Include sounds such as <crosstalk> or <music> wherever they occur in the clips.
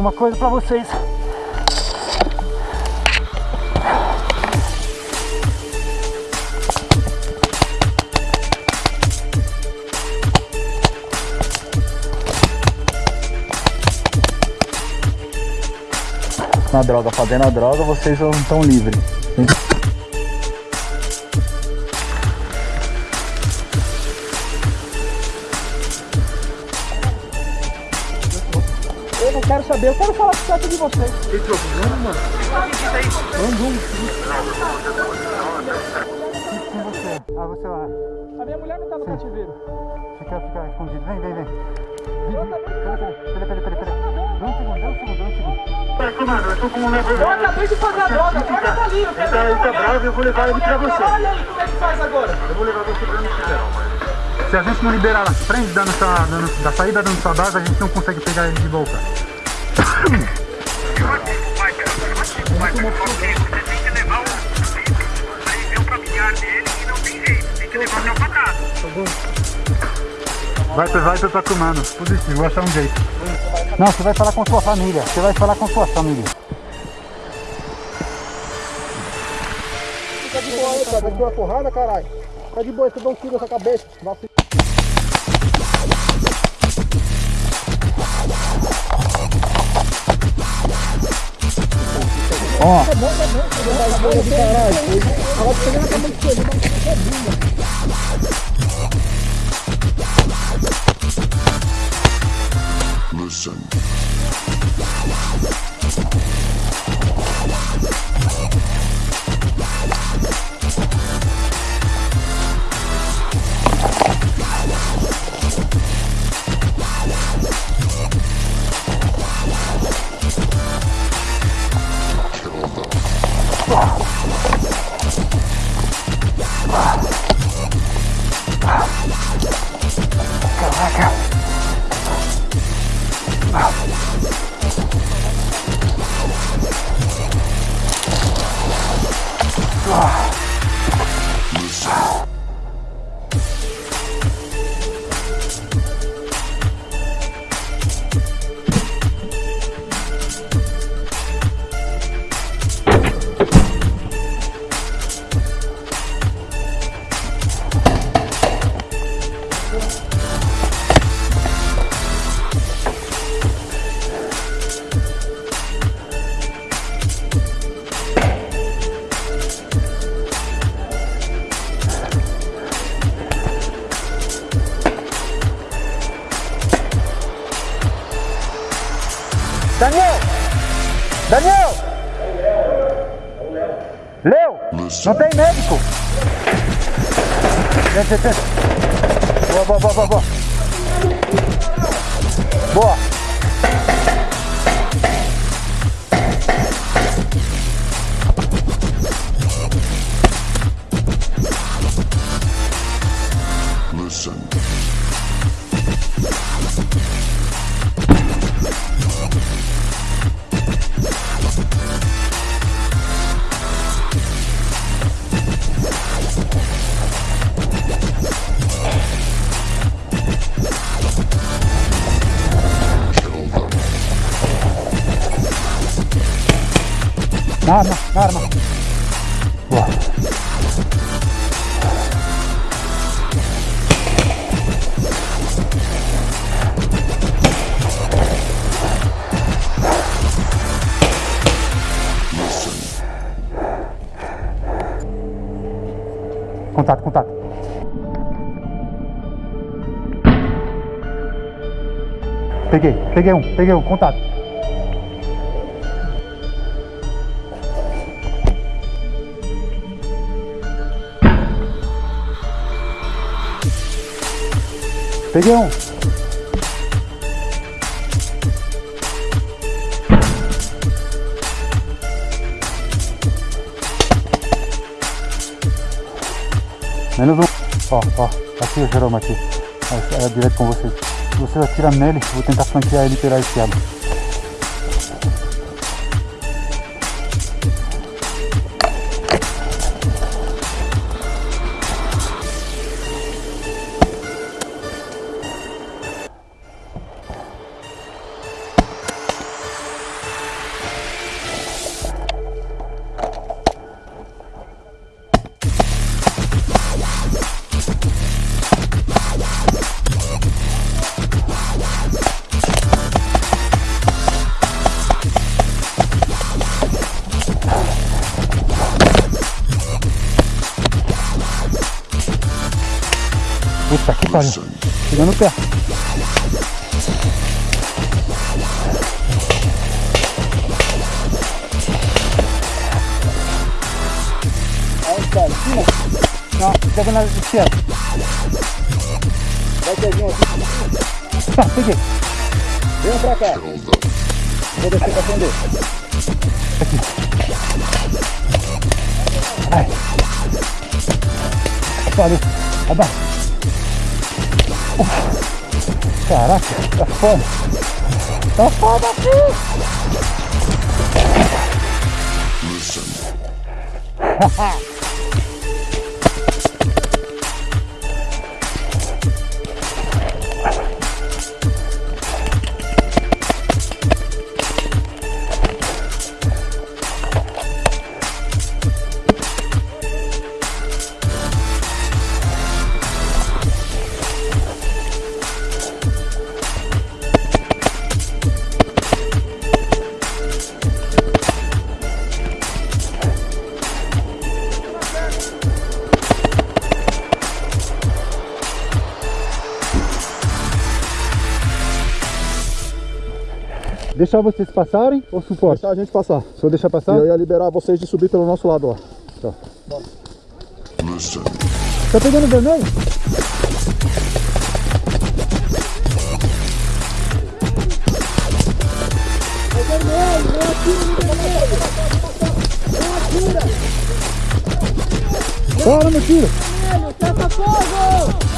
alguma coisa pra vocês. Na droga, fazendo a droga, vocês não estão livres. Saber, eu quero falar com o de vocês. Tem problema, mano? Vamos, vamos. Com você. Ah, você lá. A minha mulher não tá no cativeiro. Fica, fica escondido. Vem, vem, vem. Eu acabei de fazer. Peraí, peraí, peraí, peraí. Dá um segundo, dá um segundo, dá um segundo. Eu acabei de fazer a droga, a droga tá ali. Eu quero Ele tá bravo, eu vou levar ele pra você. Olha aí como é que faz agora. Eu vou levar você pra mexer. Se a gente não liberar na frente da, nossa, da, nossa- da saída da nossa base, a gente não consegue pegar ele de volta. Vai, vai pra tua comando. Positivo, vou achar um jeito. Não, você vai falar com sua família. Você vai falar com sua família. Fica de boa aí, cara. Ter uma porrada, caralho. Fica de boa, você dá um tiro na sua cabeça. Ó, Listen. Listen. Daniel! Daniel! Leo! Não tem médico! Vem, vem, vem. Boa, boa, boa, boa, boa. Boa. Na arma, na arma. Boa. Contato, contato. Peguei, peguei um, peguei um, contato. Peguei um. Menos um. Ó, ó. Aqui o Jerome aqui. É, é direto com vocês. Você atira nele, vou tentar flanquear ele e tirar Listen. Chegando perto. Em cima? Não, pega na esquerda. Vai ter um aqui. Tá, peguei. Vem pra cá. Vou descer pra acender. Ai. Que pariu. Caraca, tá foda. Tá foda aqui. Listen. <laughs> Deixar vocês passarem ou suporte? Deixar a gente passar. Só deixar E passar? eu ia liberar vocês de subir pelo nosso lado, ó. Listen. Tá pegando vermelho? Bora, meu filho! Listen.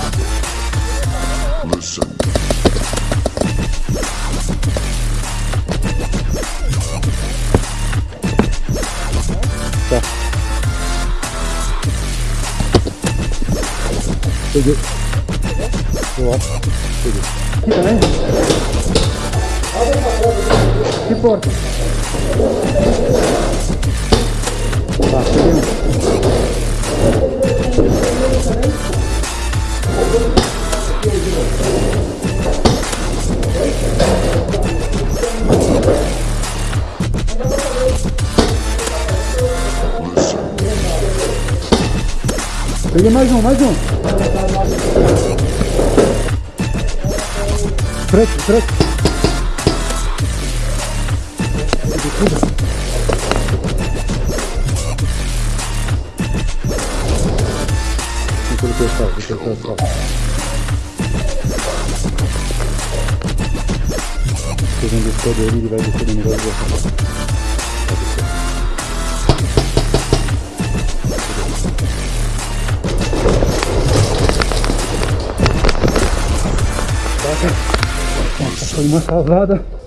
Peguei. Acho. Peguei. Que porta? Tá. Peguei mais um, mais um. Preto, preto. Deixa eu testar, deixa eu testar. Pegando esse todo ele, ele vai descer no Foi uma salvada.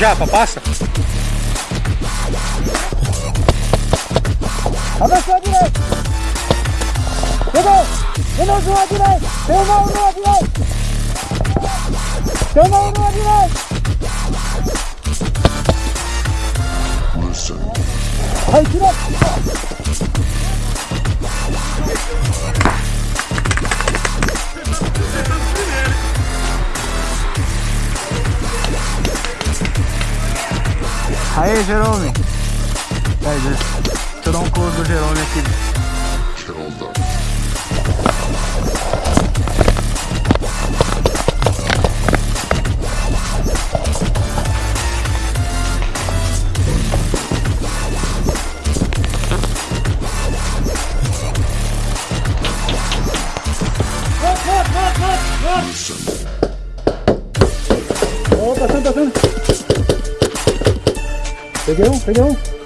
Japa, passa. Avançou à direita. Chegou. De novo à direita. Tem uma um à direita. Tem uma um à direita. Aí, direita. Aí, Jerome. Aí, deixa eu um close do Jerome aqui. Peguei um, peguei um.